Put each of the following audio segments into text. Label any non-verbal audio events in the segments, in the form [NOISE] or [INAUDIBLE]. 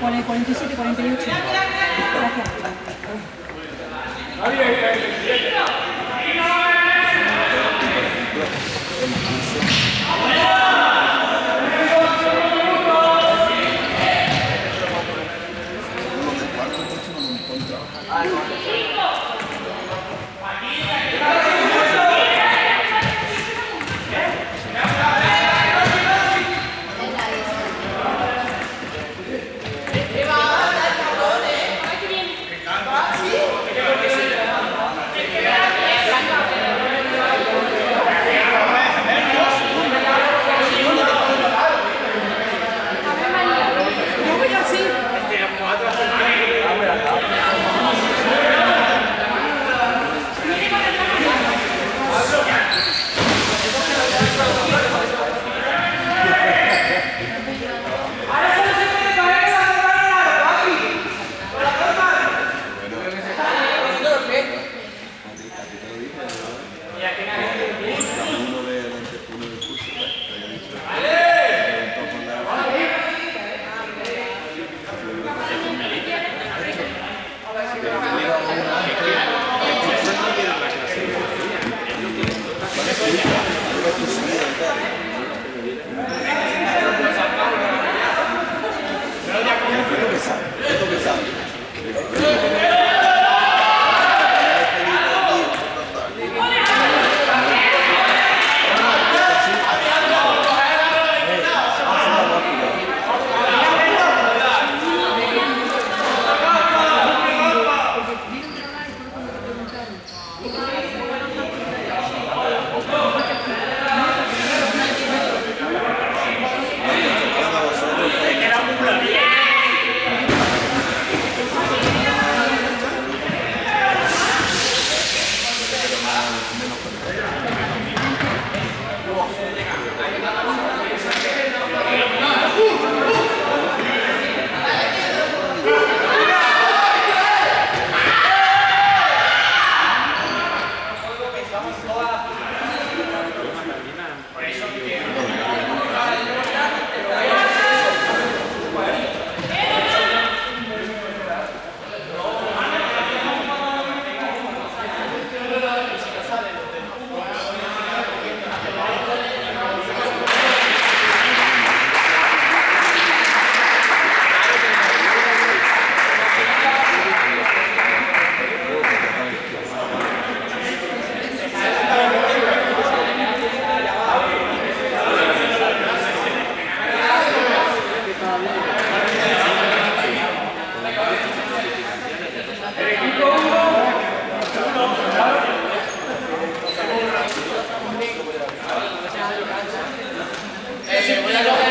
Pone 47, 48. Gracias.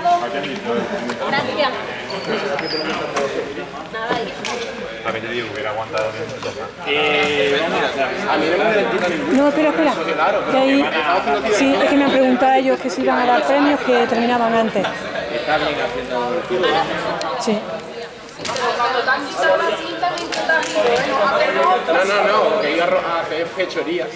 Girado. Gracias. A mí te digo, hubiera aguantado bien. No, espera, espera. Que ahí, sí, es que me han preguntado ellos que si iban a dar premios que terminaban antes. Sí. Cinta, me intentas no. No, no, que iba a a hacer fechorías.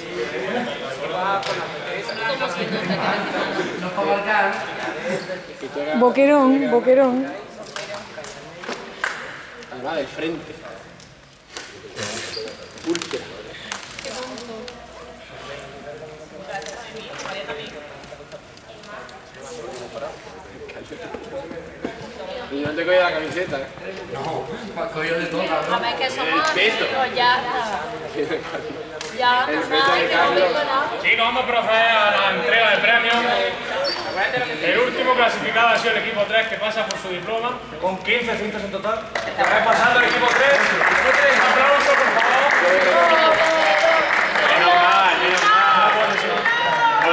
Boquerón, boquerón. Además del frente. Úlcera. Y no te coge la camiseta, ¿eh? A ver, que somos El peto. ya. [LAUGHS] Ya, El pues peto de yo no Carlos. Chicos, vamos a proceder a la entrega de premios. El último clasificado ha sido el equipo 3 que pasa por su diploma con 15 cintos en total. Ha pasado el equipo 3. Un aplauso, por favor.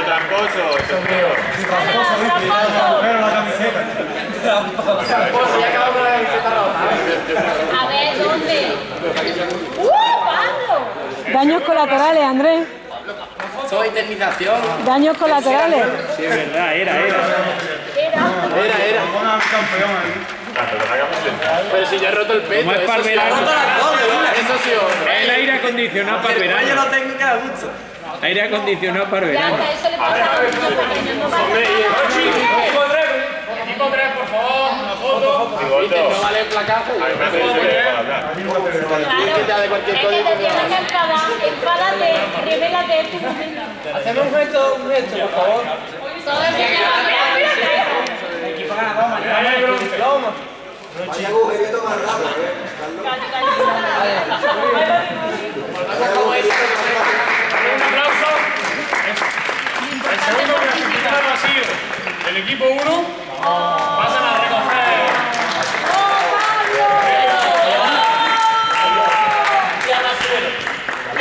Tramposo, mío. Pues ya acabo con la camiseta rota. A ver, ¿dónde? ¡Uh, Pablo! Daños colaterales, Andrés. Indemnización. Daños colaterales. Sí, es verdad, era, era. Era. Era. Pero si ya he roto el pecho. Como es para verano. Eso sí, hombre. El aire acondicionado para el verano. tengo que dar gusto. Aire acondicionado para verano. hasta eso le pasa a los niños pequeños. No pasa nada. Equipo 3, equipo 3, por favor, foto. No vale el placaje. Claro, que te haga cualquier es que te tienes que enfadar, enfádate, revélate en tu momento. Hacemos un gesto, un gesto, por favor. Todo el que. Vaya agujerito más rápido, ¿eh? Un aplauso. El segundo clasificado ha sido el equipo 1.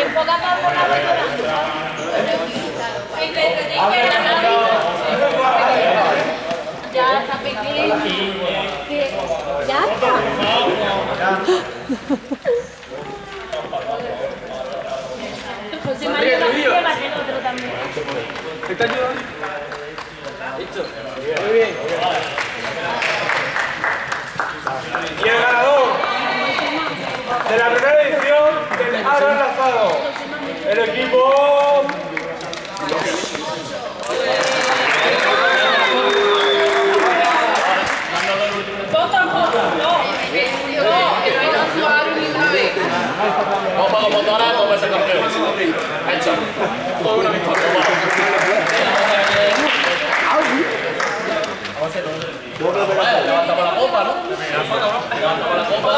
La Ya está pequeño. Que- Ya está. El otro también. Y el ganador de la primera El equipo. Vamos, a. Hecho. Una victoria. Levantamos la copa, ¿no? Levantamos la copa.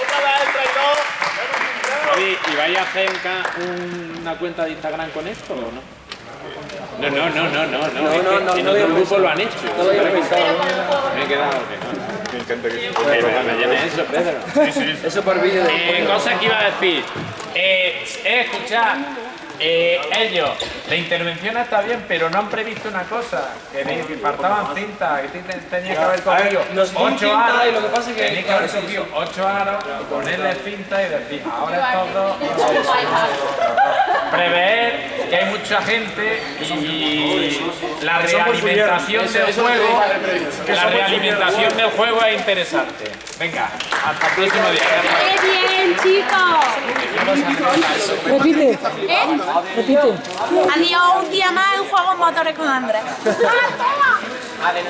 Otra vez el traidor. Oye, ¿y vais a hacer una cuenta de Instagram con esto o no? No, no, no, no, no, no. que en otro grupo lo han hecho. Me he quedado que no. Me llene eso, Pedro. Eso por vídeo. Eh, cosa que iba a decir. Eh, eh, escuchad. Eh, ellos, la intervención está bien, pero no han previsto una cosa. Que, de- que faltaban cintas, que te- tenías que haber cogido ocho aros. y lo que pasa es que- tenías que haber cogido ocho aros, ponerle cinta y decir, ahora estos dos prever que hay mucha gente y la realimentación del juego la realimentación del juego es interesante venga hasta el próximo día ¡Qué bien, chicos! Repite, ¿Eh? repite. Adiós, un día más en Juegos Motores con Andrés. ¡Ah, toma!